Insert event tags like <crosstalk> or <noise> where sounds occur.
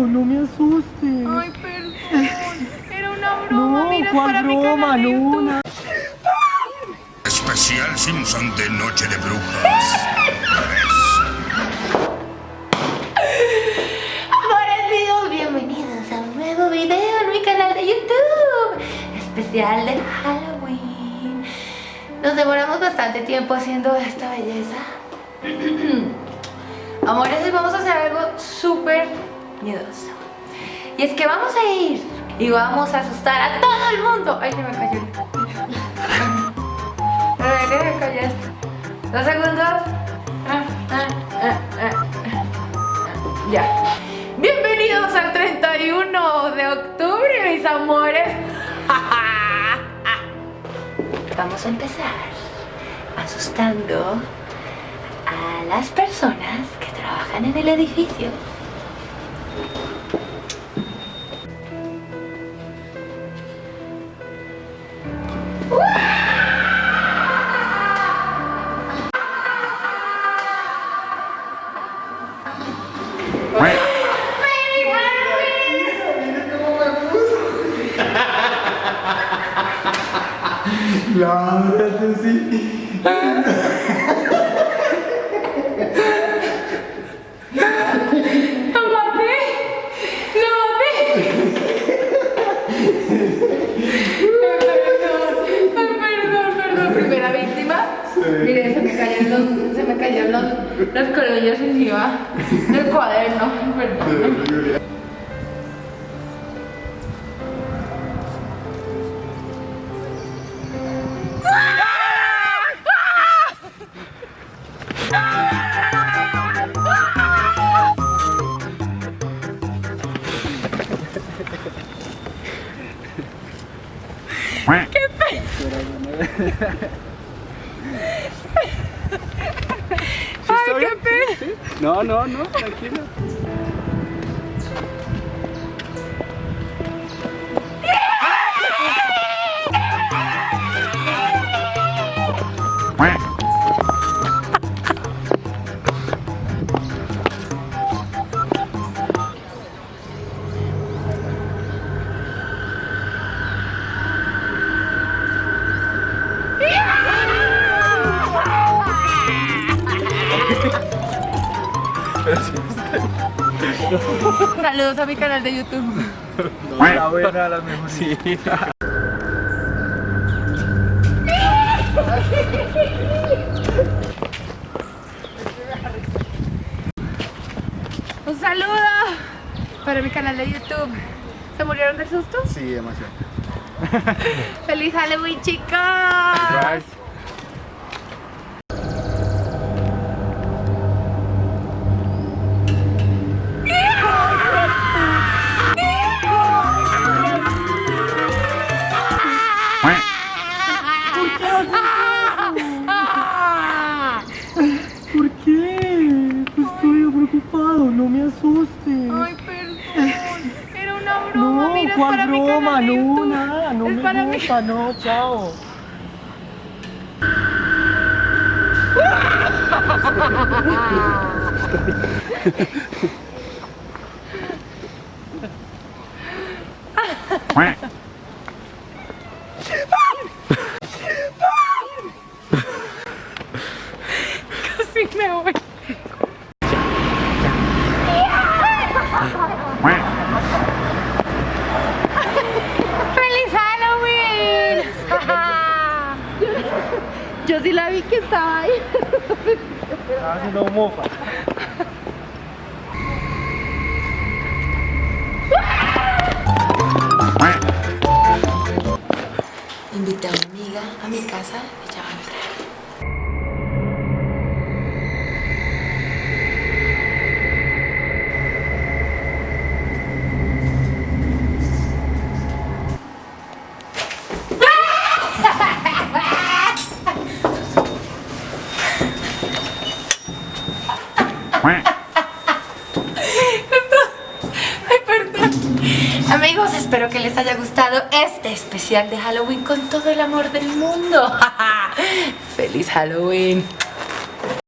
no me asustes. Ay, perdón. Era una broma, no, mira, ¿cuál para mi broma? canal de No, Especial Simpson de Noche de Brujas. Amores míos, bienvenidos a un nuevo video en mi canal de YouTube Especial de Halloween Nos demoramos bastante tiempo haciendo esta belleza <clears throat> Amores, hoy vamos a hacer algo súper Y es que vamos a ir y vamos a asustar a todo el mundo Ay, se me cayó Ay, se me cayó Dos segundos ah, ah, ah. Ya. Bienvenidos al 31 de octubre, mis amores. <laughs> Vamos a empezar asustando a las personas que trabajan en el edificio. Claro, sí. <laughs> ¡Lo maté! ¡Lo maté! Ay, perdón, ay, perdón, perdón. Primera víctima. Miren, se me cayeron los, los, los colillos encima del cuaderno. Perdón. <laughs> <laughs> <laughs> Qué pena. No, no, no, tranquilo. <laughs> Saludos a mi canal de YouTube. La buena, la mejor. Sí. Un saludo para mi canal de YouTube. ¿Se murieron del susto? Sí, demasiado. <laughs> ¡Feliz Halloween, chicos! ¿Por no me asustes. Ay, perdón. Era una broma. No, Mira, es ¿cuál para mi broma? de No, nada, no Es me para mi- gusta, no, chao. <laughs> Casi me voy. ¡Feliz Halloween! Yo sí la vi que estaba ahí. Estaba haciendo mofa. Invité a una amiga a mi casa, ella Ay, perdón. Amigos, espero que les haya gustado este especial de Halloween con todo el amor del mundo. <laughs> ¡Feliz Halloween!